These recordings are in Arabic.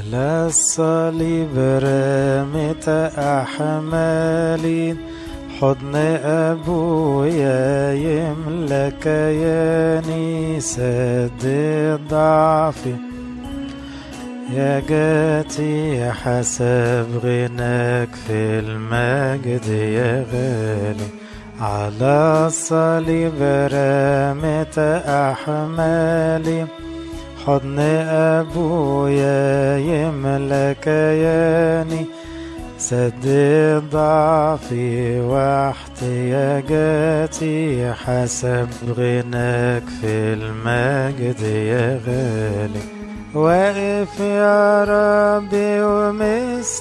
على الصليب رمت أحمالي حضن أبويا يملى كياني سد ضعفي يا جاتي حسب غناك في المجد يا غالي على الصليب رمت أحمالي حضن أبويا يملى كياني سد ضعفي واحتياجاتي حسب غناك في المجد يا غالي. واقف يا ربي ومستنيني.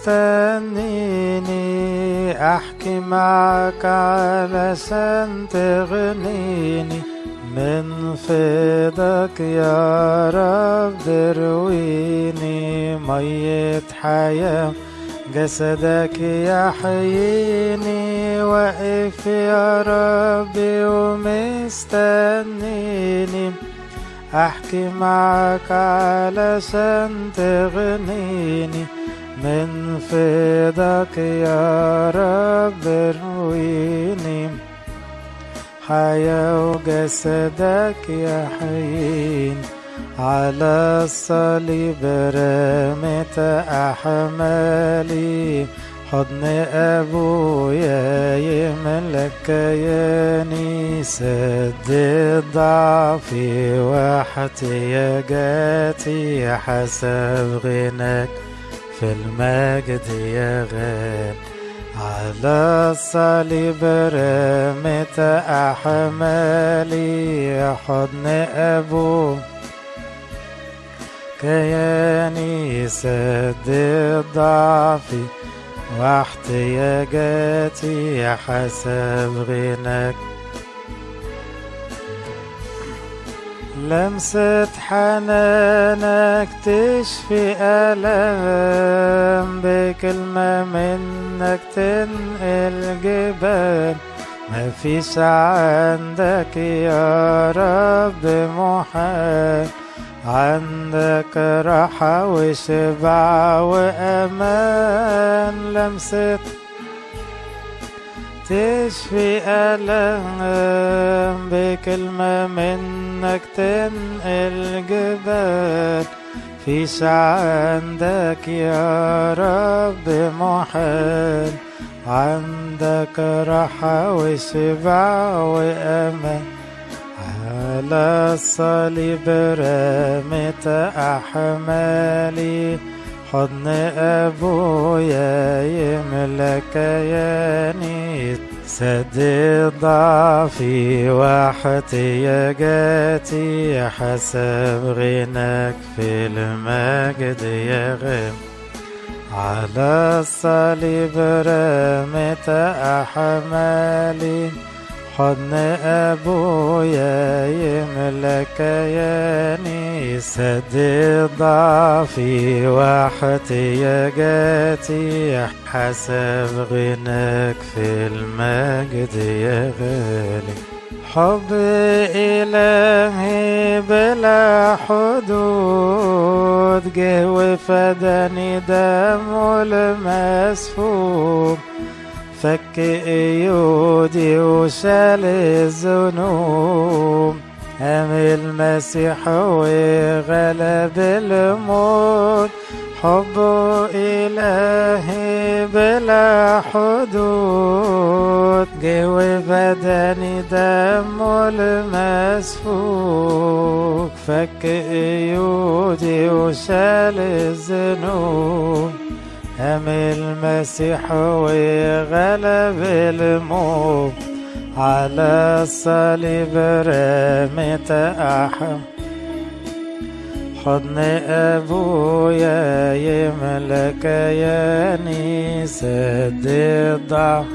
أحكي معك علشان تغنيني. من فضلك يا رب درويني مية حياة. جسدك يحييني واقف يا ربي ومستنيني. أحكي معك علشان تغنيني من فضلك يا رب رويني حياة وجسدك يحيين على الصليب رمت أحمالي. حضن أبويا يملك كياني سد ضعفي واحتياجاتي حسب غناك في المجد يا غالي على الصليب رمت أحمالي حضن أبو كياني سد ضعفي واحتياجاتي حسب غناك. لمسة حنانك تشفي ألم بكلمة منك تنقل جبال. مفيش عندك يا رب محال. عندك راحة وشبع وأمان. لمسة تشفي ألم بكلمة منك تنقل جبال. فيش عندك يا رب محال. عندك راحة وشبع وأمان. على الصليب رمت أحمالي. حضن أبويا يملى كياني سد ضعفي واحتياجاتي حسب غناك في المجد يا غم على الصليب رمت أحمالي حضن أبويا يملى كياني سد ضعفي واحتياجاتي حسب غناك في المجد يا غالي حب إلهي بلا حدود جه وفداني دمه المسفوك فك ايودي وشال الذنوب. قام المسيح وغلب الموت. حبه إلهي بلا حدود. جه وبدني دمه المسفوك. فك ايودي وشال الذنوب. قام المسيح وغلب الموت على الصليب رمت أحم. حضن أبويا يملى كياني سد الضعف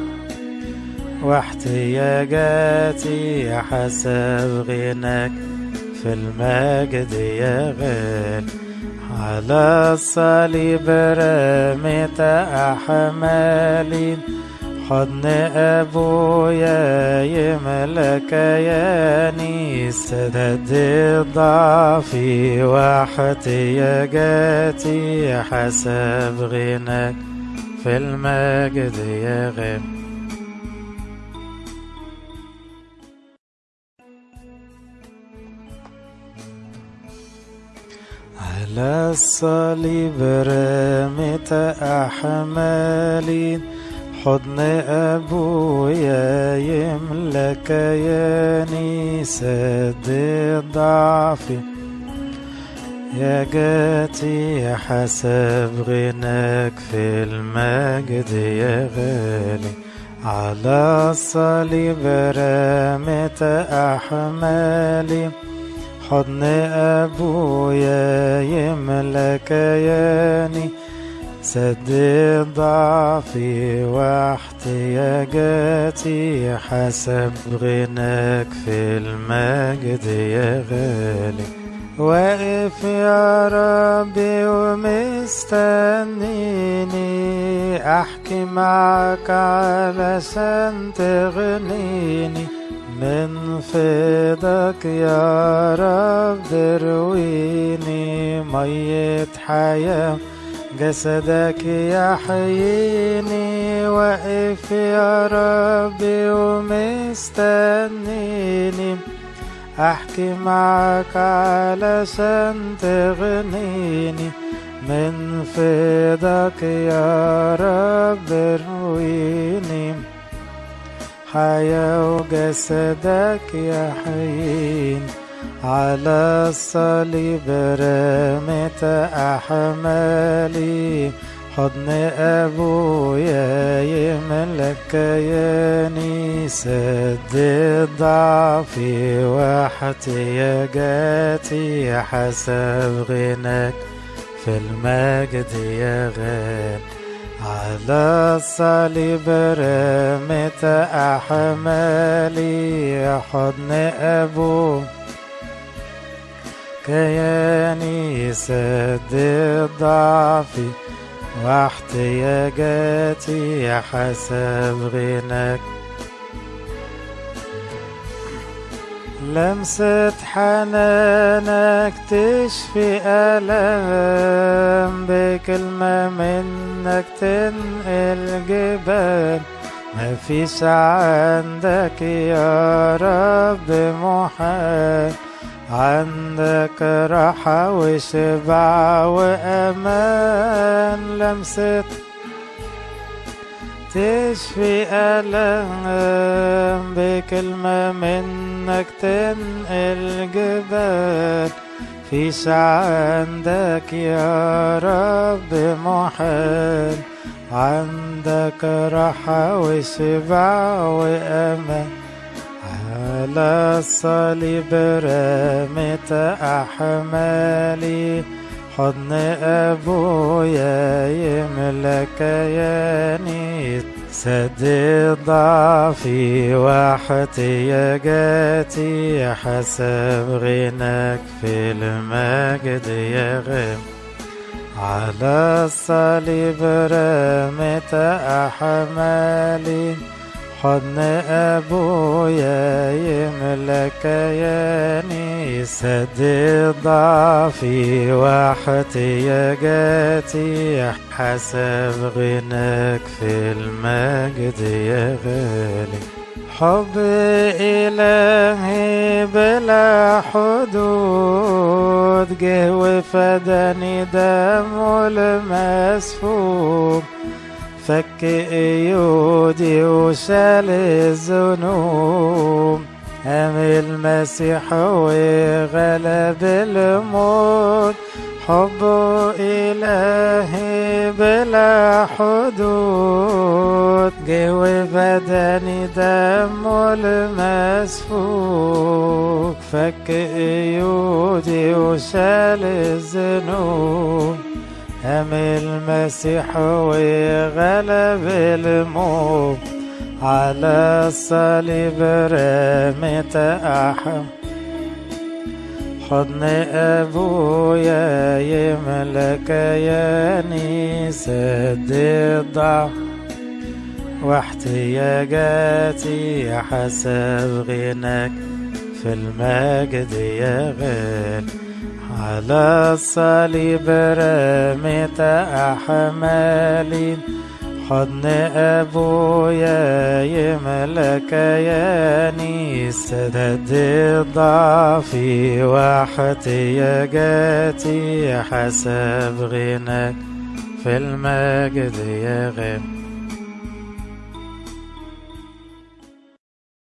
واحتياجاتي حسب غناك في المجد يا غالي على الصليب رمت أحمالي حضن أبويا يملك ياني. سدد ضعفي واحتياجاتي حسب غناك في المجد يا غني. على الصليب أحمالي حضن أبويا يملك ياني سد ضعفي يا جاتي حسب غناك في المجد يا غالي على الصليب رمت أحمالي حضن أبويا يملك ياني سد ضعفي واحتياجاتي حسب غناك في المجد يا غالي واقف يا ربي ومستنيني احكي معك علشان تغنيني من فضلك يا رب درويني مية حياة. جسدك يحييني واقف يا ربي ومستنيني. أحكي معك علشان تغنيني من فضلك يا رب رويني حياة وجسدك يحييني على الصليب رمت أحمالي. حضن أبويا يملك ياني سد ضعفي واحتياجاتي حسب غناك في المجد يا غالي على الصليب رمت أحمالي حضن أبويا كياني سد ضعفي واحتياجاتي حسب غناك. لمسة حنانك تشفي ألم بكلمة منك تنقل جبال. مفيش عندك يا رب محال. عندك راحة وشبع وأمان. لمسة تشفي ألم بكلمة منك تنقل جبال. فيش عندك يا رب محال. عندك راحة وشبع وأمان. على الصليب رمت أحمالي. حضن أبويا يملك ياني سد ضعفي واحتياجاتي حسب غناك في المجد يا غم على الصليب رمت أحمالي حضن أبويا يملك ياني سد ضعفي واحتياجاتي حسب غناك في المجد يا غالي. حب إلهي بلا حدود جه وفداني دمه المسفوك. فك ايودي وشال الذنوب. قام المسيح وغلب الموت. حبه إلهي بلا حدود. جه وبدني دمه المسفوك. فك ايودي وشال الذنوب. قام المسيح وغلب الموت على الصليب رمت أحم. حضن أبويا يملك ياني سد الضعف واحتياجاتي حسب غناك في المجد يا غالي على الصليب رميت أحمالي. حضن أبويا يملى كياني سدد ضعفي واحتياجاتي حسب غناك في المجد يا غالي